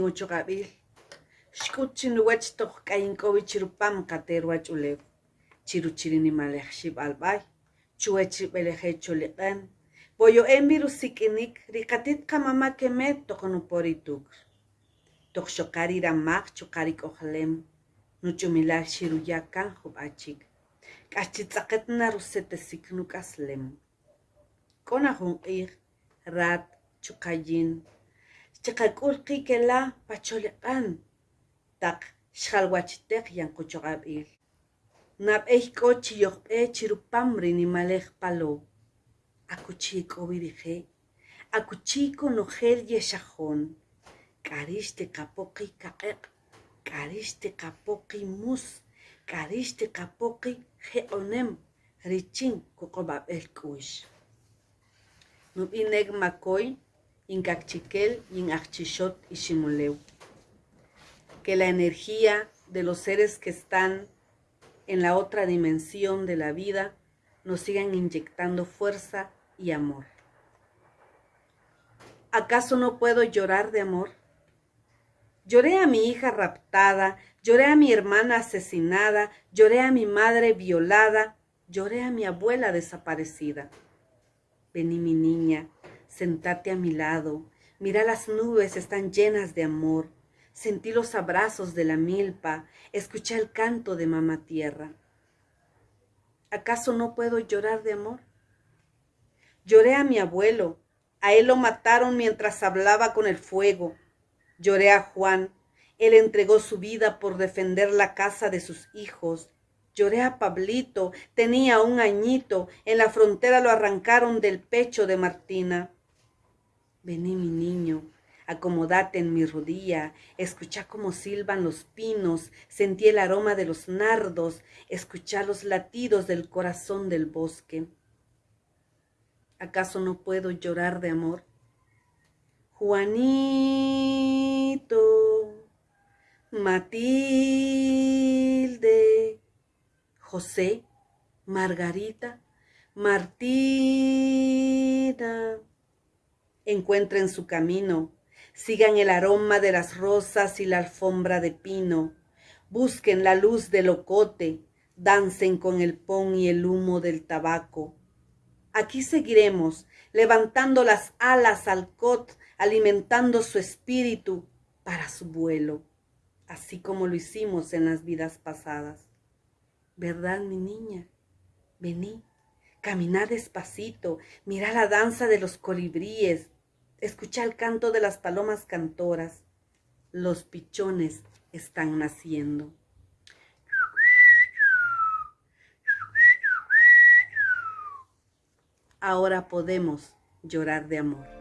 хийн үж байгаа би. Шкут чи нугач тох каинкович рупам катерваач уле. Чиру чирини малех шиб албай. Чуэ чи белехэ чуле кэн. Бойо эмбиру сикиник рикатит ка мама кеме тохону пори тук. Тох шокари рамак чокари кохлем. Ну чумилар ширу якан хуб ачик. Качи цакет на русете сикнук аслем. Конахун их рад чукайин. Xchiqak'ul q'i kela pacholiq'an taq xjalwachtej yanquchoq'ab'il nab'ey k'o chiyojb'ej chirupam rinimalej palow akuchiy k'owi rijej akuchiy kunojel yexajon k'arix tiqapoqi kaq'eq k'arix tiqapoqi mus k'arix tiqapoqi je'onem. Richin kuq'ob'ab'ej k'u'x nub'ineg makoy inkakchikel inajchixot iximulew que la energía de los seres que están en la otra dimensión de la vida nos sigan inyectando fuerza y amor. ¿Acaso no puedo llorar de amor? Lloré a mi hija raptada, lloré a mi hermana asesinada, lloré a mi madre violada, lloré a mi abuela desaparecida. Vení mi niña, sentate a mi lado, mira las nubes están llenas de amor, sentí los abrazos de la milpa, escuché el canto de mamá tierra. ¿Acaso no puedo llorar de amor? Lloré a mi abuelo, a él lo mataron mientras hablaba con el fuego. Lloré a Juan, él entregó su vida por defender la casa de sus hijos. Lloré a Pablito, tenía un añito, en la frontera lo arrancaron del pecho de Martina. Vení mi niño, acomodate en mi rodilla, escucha cómo silban los pinos, sentí el aroma de los nardos, escucha los latidos del corazón del bosque. ¿Acaso no puedo llorar de amor? Juanito, Matilde, José, Margarita, Martina, encuentren su camino, sigan el aroma de las rosas y la alfombra de pino, busquen la luz del ocote, dancen con el pon y el humo del tabaco. Aquí seguiremos, levantando las alas al cot, alimentando su espíritu para su vuelo, así como lo hicimos en las vidas pasadas. ¿Verdad, mi niña? Vení, camina despacito, mira la danza de los colibríes, Escucha el canto de las palomas cantoras. Los pichones están naciendo. Ahora podemos llorar de amor.